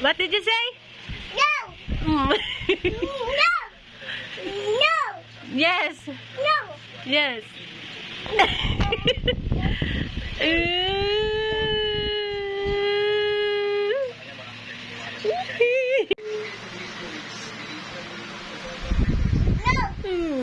What did you say? No. no. No. Yes. No. Yes. Hmm.